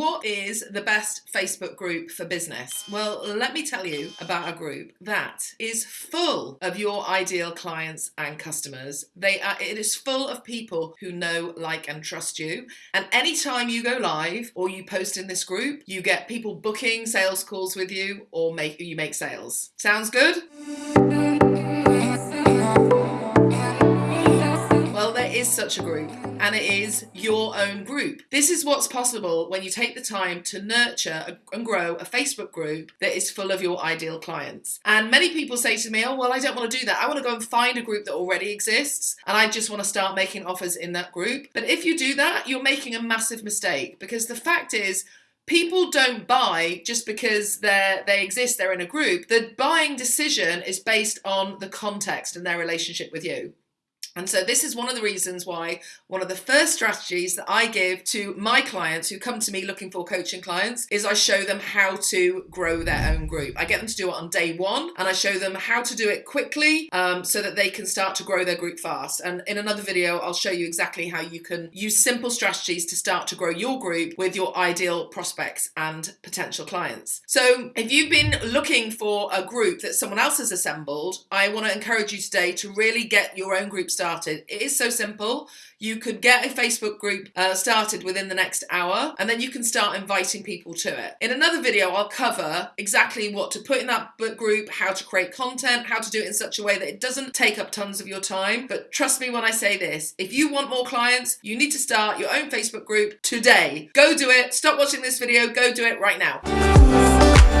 What is the best Facebook group for business? Well, let me tell you about a group that is full of your ideal clients and customers. They are, it is full of people who know, like, and trust you. And anytime you go live or you post in this group, you get people booking sales calls with you or make you make sales. Sounds good? Such a group and it is your own group. This is what's possible when you take the time to nurture and grow a Facebook group that is full of your ideal clients. And many people say to me, oh, well, I don't want to do that. I want to go and find a group that already exists and I just want to start making offers in that group. But if you do that, you're making a massive mistake because the fact is, people don't buy just because they they exist they're in a group the buying decision is based on the context and their relationship with you and so this is one of the reasons why one of the first strategies that I give to my clients who come to me looking for coaching clients is I show them how to grow their own group. I get them to do it on day one and I show them how to do it quickly um, so that they can start to grow their group fast. And in another video, I'll show you exactly how you can use simple strategies to start to grow your group with your ideal prospects and potential clients. So if you've been looking for a group that someone else has assembled, I want to encourage you today to really get your own group started started. It is so simple. You could get a Facebook group uh, started within the next hour and then you can start inviting people to it. In another video, I'll cover exactly what to put in that book group, how to create content, how to do it in such a way that it doesn't take up tons of your time. But trust me when I say this, if you want more clients, you need to start your own Facebook group today. Go do it. Stop watching this video. Go do it right now.